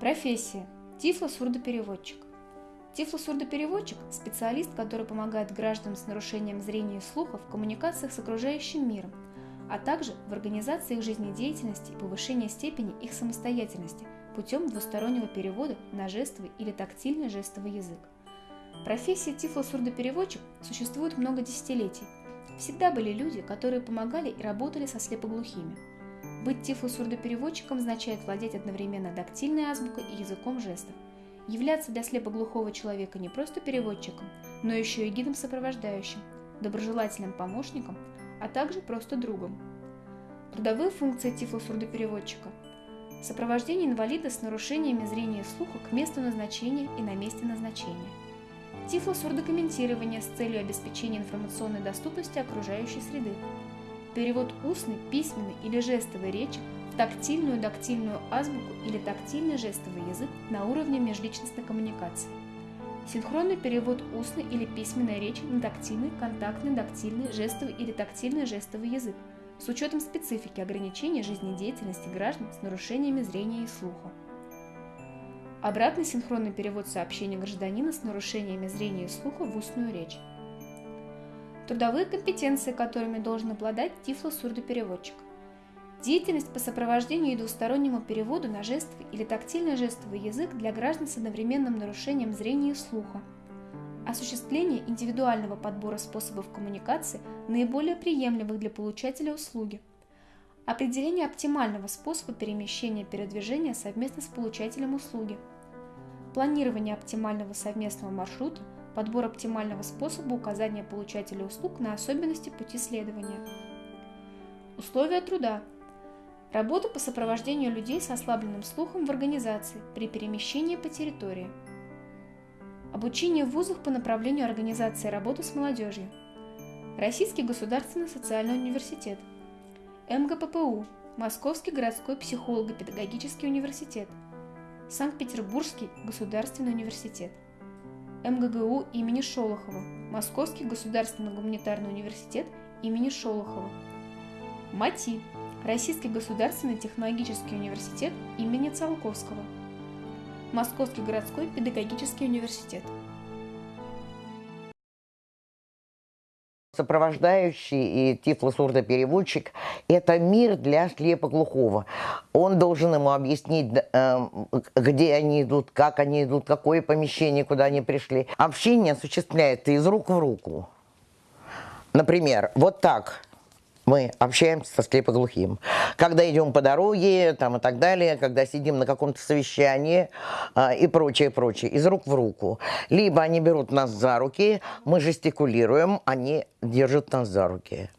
Профессия. Тифло-сурдопереводчик. Тифло-сурдопереводчик – специалист, который помогает гражданам с нарушением зрения и слуха в коммуникациях с окружающим миром, а также в организации их жизнедеятельности и повышении степени их самостоятельности путем двустороннего перевода на жестовый или тактильный жестовый язык. Профессия тифло-сурдопереводчик существует много десятилетий. Всегда были люди, которые помогали и работали со слепоглухими. Быть тифло-сурдопереводчиком означает владеть одновременно дактильной азбукой и языком жестов, являться для слепоглухого человека не просто переводчиком, но еще и гидом-сопровождающим, доброжелательным помощником, а также просто другом. Трудовые функции тифло-сурдопереводчика – сопровождение инвалида с нарушениями зрения и слуха к месту назначения и на месте назначения, тифло-сурдокомментирование с целью обеспечения информационной доступности окружающей среды, перевод устной, письменной или жестовой речи в тактильную дактильную азбуку или тактильный жестовый язык на уровне межличностной коммуникации. Синхронный перевод устной или письменной речи на тактильный, контактный, дактильный, жестовый или тактильный жестовый язык с учетом специфики ограничения жизнедеятельности граждан с нарушениями зрения и слуха. Обратный синхронный перевод сообщения гражданина с нарушениями зрения и слуха в устную речь. Трудовые компетенции, которыми должен обладать тифло-сурдопереводчик. Деятельность по сопровождению и двустороннему переводу на жестовый или тактильно-жестовый язык для граждан с одновременным нарушением зрения и слуха. Осуществление индивидуального подбора способов коммуникации, наиболее приемлемых для получателя услуги. Определение оптимального способа перемещения передвижения совместно с получателем услуги. Планирование оптимального совместного маршрута – подбор оптимального способа указания получателя услуг на особенности пути следования. Условия труда. Работа по сопровождению людей с ослабленным слухом в организации при перемещении по территории. Обучение в вузах по направлению организации работы с молодежью. Российский государственный социальный университет. МГППУ. Московский городской психолого-педагогический университет. Санкт-Петербургский государственный университет. МГГУ имени Шолохова, Московский государственный гуманитарный университет имени Шолохова, МАТИ, Российский государственный технологический университет имени Циолковского, Московский городской педагогический университет. Сопровождающий и тифлосурдопереводчик – это мир для слепоглухого. Он должен ему объяснить, э, где они идут, как они идут, какое помещение, куда они пришли. Общение осуществляется из рук в руку. Например, вот так – мы общаемся со слепоглухим. Когда идем по дороге там, и так далее, когда сидим на каком-то совещании э, и прочее, прочее, из рук в руку. Либо они берут нас за руки, мы жестикулируем, они держат нас за руки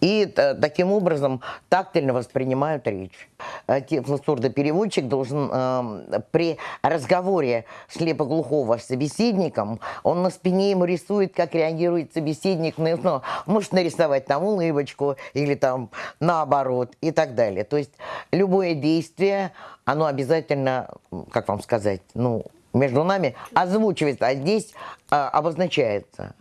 и э, таким образом тактильно воспринимают речь. Э, Тифлосурдопереводчик должен э, при разговоре слепоглухого с собеседником, он на спине ему рисует, как реагирует собеседник, ну, может нарисовать там улыбочку или там наоборот и так далее. То есть любое действие, оно обязательно, как вам сказать, ну, между нами озвучивается, а здесь а, обозначается.